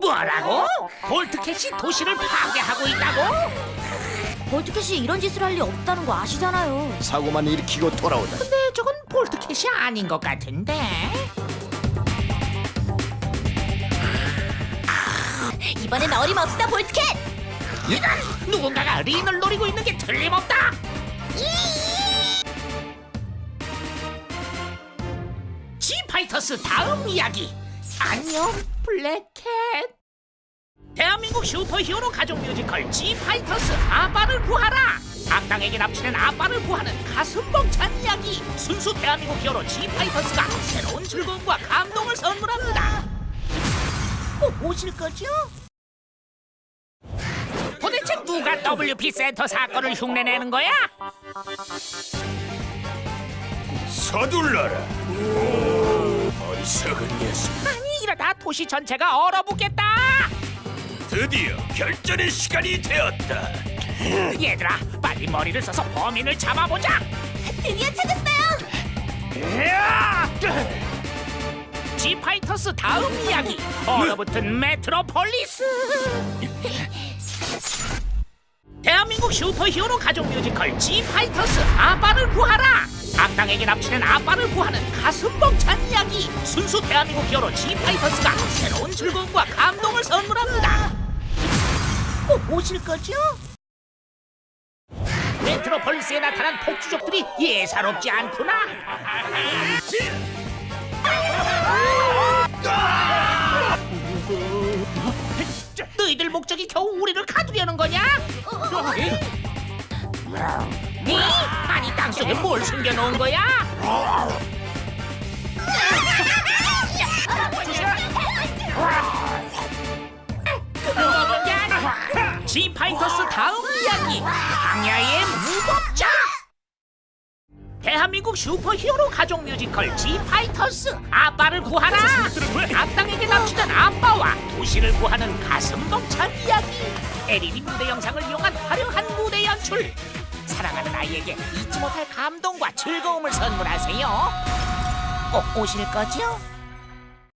뭐라고? 볼트캣이 도시를 파괴하고 있다고? 볼트캣이 이런 짓을 할 리 없다는 거 아시잖아요. 사고만 일으키고 돌아오다. 근데 저건 볼트캣이 아닌 것 같은데? 이번엔 어림없어 볼트캣. 이런 누군가가 린을 노리고 있는 게 틀림없다. 지파이터스 다음 이야기. 안녕 블랙캣. 대한민국 슈퍼히어로 가족 뮤지컬 지파이터스 아빠를 구하라. 악당에게 납치된 아빠를 구하는 가슴 벅찬 이야기. 순수 대한민국 히어로 지파이터스가 새로운 즐거움과 감동을 선물합니다. 꼭 오실 거죠? 도대체 누가 WP 센터 사건을 흉내내는 거야? 서둘러라. 어리석은 녀석. 도시 전체가 얼어붙겠다. 드디어 결전의 시간이 되었다. 얘들아, 빨리 머리를 써서 범인을 잡아보자. 드디어 찾았어요. 지파이터스 다음 이야기. 얼어붙은 메트로폴리스. 대한민국 슈퍼히어로 가족 뮤지컬 지파이터스 아빠를 구하라. 악당에게 납치된 아빠를 구하는 가슴 벅찬 이야기. 순수 대한민국 히어로 지파이터스가 새로운 즐거움과 감동을 선물합니다. 꼭 오실 거죠? 메트로폴리스에 나타난 폭주족들이 예사롭지 않구나. 너희들 목적이 겨우 우리를 가두려는 거냐? 니? 아니 땅속에 뭘 숨겨놓은 거야? 지파이터스 다음 이야기. 황야의 무법자. 대한민국 슈퍼히어로 가족 뮤지컬 지파이터스. 아빠를 구하라. 악당에게 납치된 아빠와 도시를 구하는 가슴 벅찬 이야기. LED 무대 영상을 이용한 화려한 무대 연출. 사랑하는 아이에게 잊지 못할 감동과 즐거움을 선물하세요. 꼭 오실 거죠?